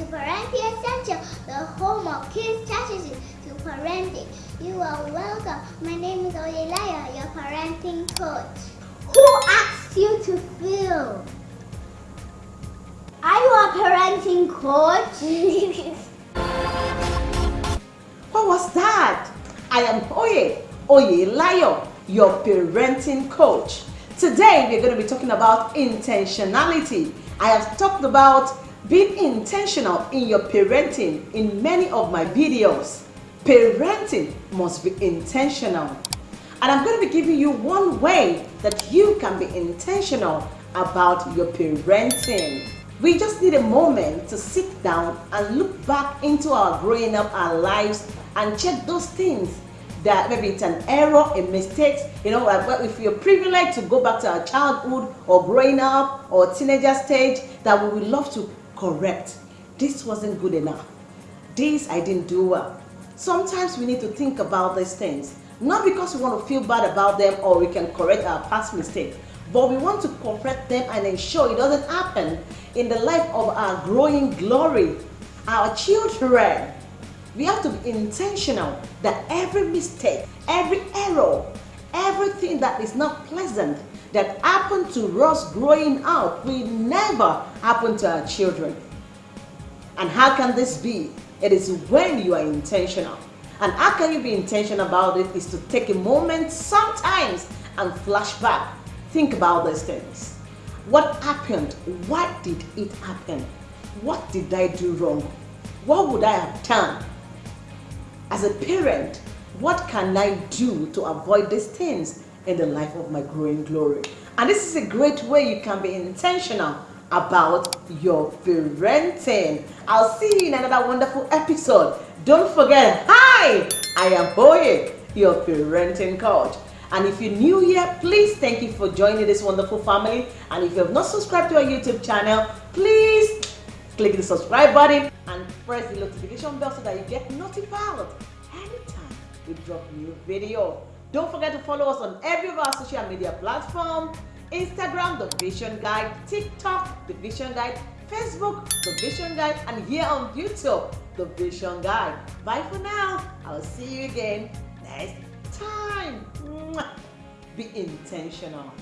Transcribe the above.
to Parenting Essential, the home of kids strategies to parenting. You are welcome. My name is Oyelaya, your parenting coach. Who asked you to feel? Are you a parenting coach? what was that? I am Oye, Oye Layo, your parenting coach. Today we're going to be talking about intentionality. I have talked about being intentional in your parenting in many of my videos. Parenting must be intentional. And I'm going to be giving you one way that you can be intentional about your parenting. We just need a moment to sit down and look back into our growing up, our lives, and check those things that maybe it's an error, a mistake, you know, if you're privileged to go back to our childhood or growing up or teenager stage, that we would love to correct. This wasn't good enough. This I didn't do well. Sometimes we need to think about these things. Not because we want to feel bad about them or we can correct our past mistakes, but we want to correct them and ensure it doesn't happen in the life of our growing glory, our children. We have to be intentional that every mistake, every error, everything that is not pleasant that happened to us growing up will never happen to our children. And how can this be? It is when you are intentional. And how can you be intentional about it is to take a moment sometimes and flash back. Think about these things. What happened? Why did it happen? What did I do wrong? What would I have done? As a parent, what can I do to avoid these things in the life of my growing glory? And this is a great way you can be intentional about your parenting. I'll see you in another wonderful episode. Don't forget, hi, I am Boye, your parenting coach. And if you're new here, please thank you for joining this wonderful family. And if you have not subscribed to our YouTube channel, please click the subscribe button and press the notification bell so that you get notified we drop new video. Don't forget to follow us on every of our social media platforms. Instagram, The Vision Guide, TikTok, The Vision Guide, Facebook, The Vision Guide, and here on YouTube, The Vision Guide. Bye for now. I'll see you again next time. Be intentional.